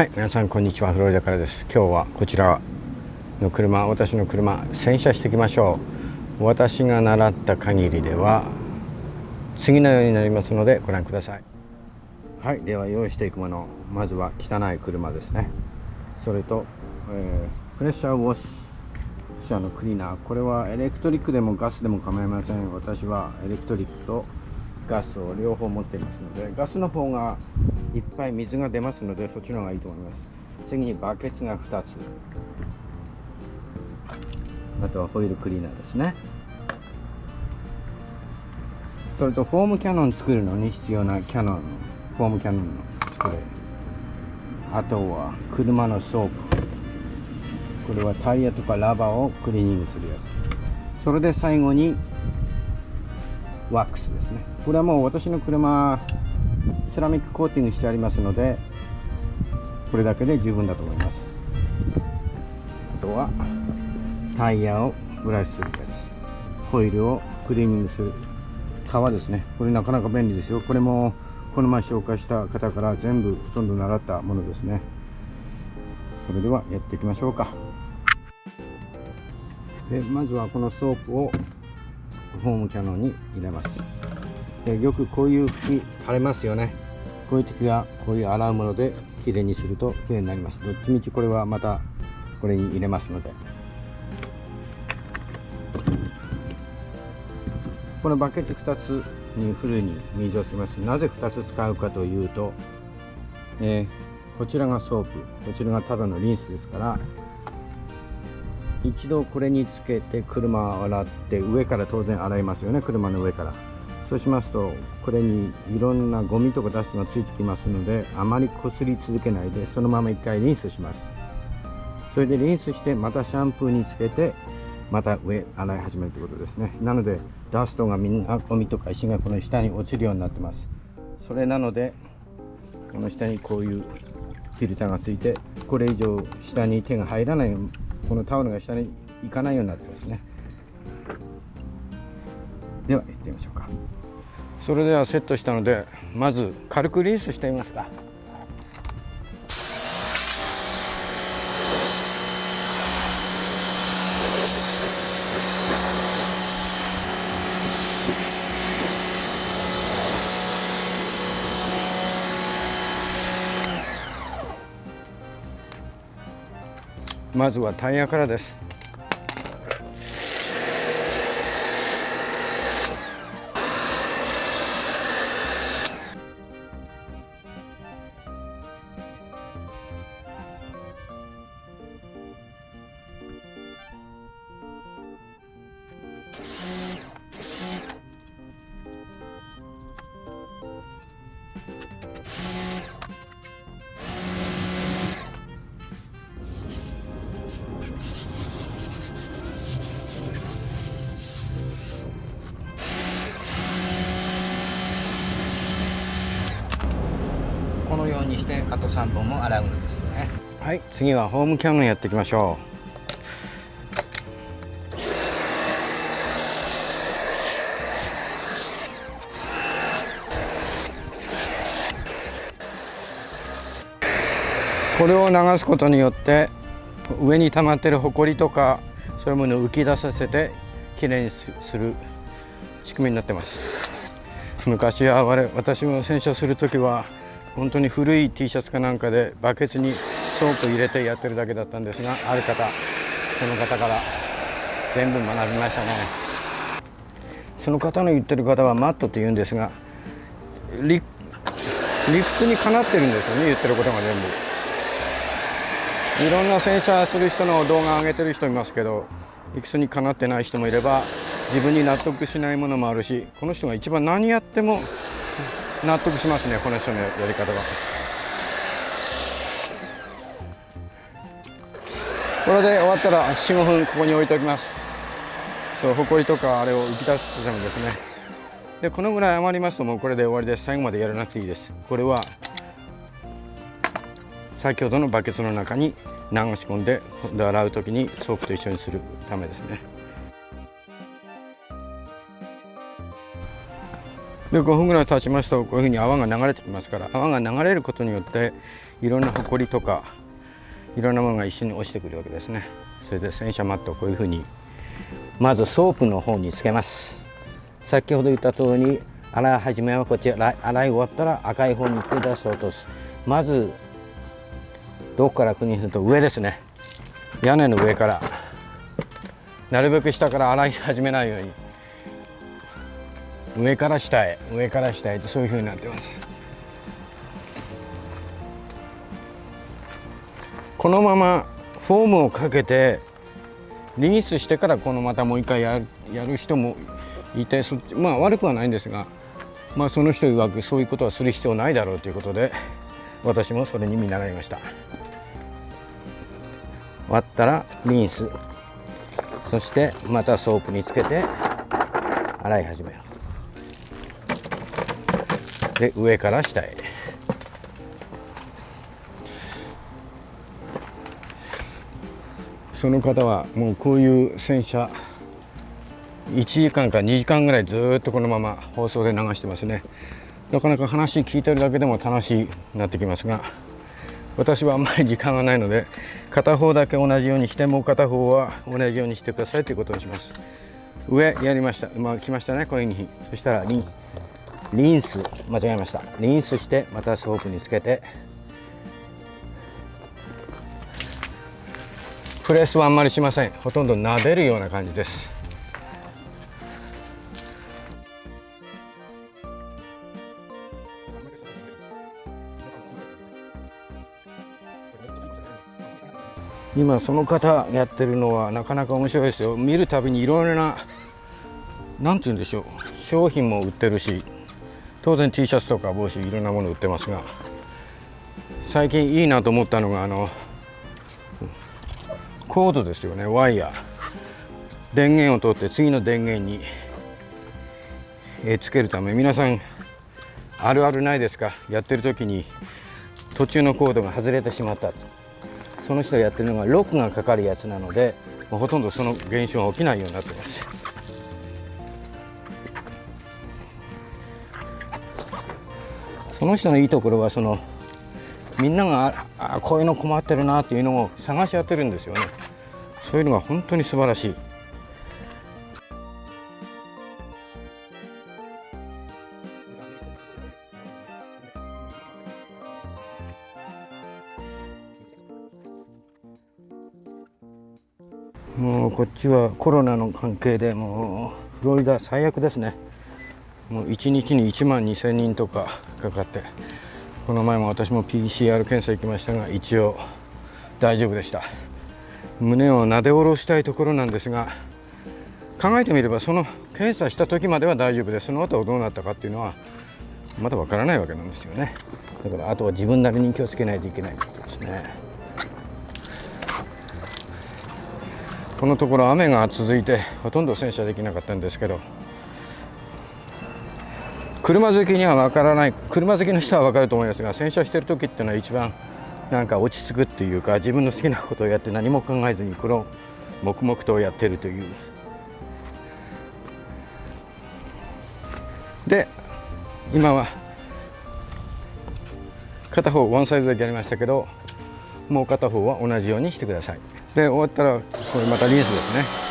はい皆さんこんにちは。フロリダからです。今日はこちらの車私の車洗車していきましょう。私が習った限りでは次のようになりますのでご覧ください。はいでは用意していくもの。まずは汚い車ですね。それと、えー、プレッシャーウォッシャーのクリーナー。これはエレクトリックでもガスでも構いません。私はエレクトリックとガスを両方持っていますのでガスの方がいっぱい水が出ますのでそっちの方がいいと思います。次にバケツが2つ。あとはホイールクリーナーですね。それとフォームキャノン作るのに必要なキャノン。フォームキャノンのスプレーあとは車のソープこれはタイヤとかラバーをクリーニングするやつ。それで最後にワックスですね。これはもう私の車セラミックコーティングしてありますのでこれだけで十分だと思います。あとはタイヤをブラシするです。ホイールをクリーニングする。革ですね。これなかなか便利ですよ。これもこの前紹介した方から全部ほとんど習ったものですね。それではやっていきましょうか。でまずはこのソープをフォームキャノンに入れます。よくこういう拭き垂れますよね。こういう時はこういう洗うものできれいにするときれいになります。どっちみちこれはまたこれに入れますので。このバケツ2つにフルに水を吸います。なぜ2つ使うかというと、えー、こちらがソープ。こちらがただのリンスですから一度これにつけて車を洗って上から当然洗いますよね。車の上から。そうしますとこれにいろんなゴミとかダストがついてきますのであまりこすり続けないでそのまま一回リンスします。それでリンスしてまたシャンプーにつけてまた上洗い始めるということですね。なのでダストがみんなゴミとか石がこの下に落ちるようになってます。それなのでこの下にこういうフィルターがついてこれ以上下に手が入らないこのタオルが下に行かないようになってますね。では行ってみましょうか。それではセットしたのでまず軽くリンスしてみますか。まずはタイヤからです。にしてあと3本も洗うんですね。はい次はホームキャノンやっていきましょう。これを流すことによって上に溜まってるほこりとかそういうものを浮き出させてきれいにする仕組みになってます。昔は私も洗車する時は本当に古い T シャツかなんかでバケツにソープ入れてやってるだけだったんですがある方その方から全部学びましたね。その方の言ってる方はマットって言うんですが理屈にかなってるんですよね言ってることが全部。いろんな洗車する人の動画上げてる人いますけど理屈にかなってない人もいれば自分に納得しないものもあるしこの人が一番何やっても納得しますねこの人のやり方は。これで終わったら45分ここに置いておきます。そうほこりとかあれを浮き出すためですね。でこのぐらい余りますともうこれで終わりです。最後までやらなくていいです。これは先ほどのバケツの中に流し込んで洗う時にソープと一緒にするためですね。で5分ぐらい経ちますとこういうふうに泡が流れてきますから泡が流れることによっていろんなほこりとかいろんなものが一緒に落ちてくるわけですね。それで洗車ミットをこういうふうにまずソープの方につけます。先ほど言った通り洗い始めはこっち洗い終わったら赤い方に行って出して落とす。まずどこから国にすると上ですね。屋根の上から。なるべく下から洗い始めないように。上から下へ上から下へとそういうふうになってます。このままフォームをかけてリンスしてからこのまたもう一回やるやる人もいてそっちまあ悪くはないんですがまあその人曰くそういうことはする必要ないだろうということで私もそれに見習いました。洗ったらリンス。そしてまたソープにつけて洗い始める。で上から下へ。その方はもうこういう洗車1時間か2時間ぐらいずっとこのまま放送で流してますね。なかなか話聞いてるだけでも楽しくなってきますが私はあんまり時間がないので片方だけ同じようにしてもう片方は同じようにしてくださいということにします。上やりました。まあ来ましたねこういうふうにそしたらリン。リンス間違えました。リンスしてまたソープにつけてプレスはあんまりしません。ほとんど撫でるような感じです。今その方やってるのはなかなか面白いですよ。見るたびにいろいろな何て言うんでしょう。商品も売ってるし当然 T シャツとか帽子いろんなもの売ってますが最近いいなと思ったのがあのコードですよね。ワイヤー。電源を取って次の電源に、えつけるため。皆さんあるあるないですか？やってる時に途中のコードが外れてしまった。その人がやってるのがロックがかかるやつなのでほとんどその現象が起きないようになってます。その人のいいところはそのみんながあこういうの困ってるなっていうのを探し当てるんですよね。そういうのが本当に素晴らしい。もうこっちはコロナの関係でもうフロリダ最悪ですね。もう1日に1万2000人とかかかってこの前も私も PCR 検査行きましたが一応大丈夫でした。胸をなで下ろしたいところなんですが考えてみればその検査した時までは大丈夫でその後はどうなったかっていうのはまだわからないわけなんですよね。だからあとは自分なりに気をつけないといけないことですね。このところ雨が続いてほとんど洗車できなかったんですけど車好きには分からない車好きの人は分かると思いますが洗車してる時っていうのは一番なんか落ち着くっていうか自分の好きなことをやって何も考えずにこの黙々とやってるという。で今は片方ワンサイズだけやりましたけどもう片方は同じようにしてください。で終わったらこれまたリンスですね。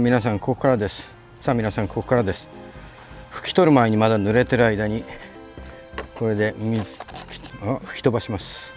皆さんここからです。さあ皆さんここからです。拭き取る前にまだ濡れてる間にこれで水あ吹き飛ばします。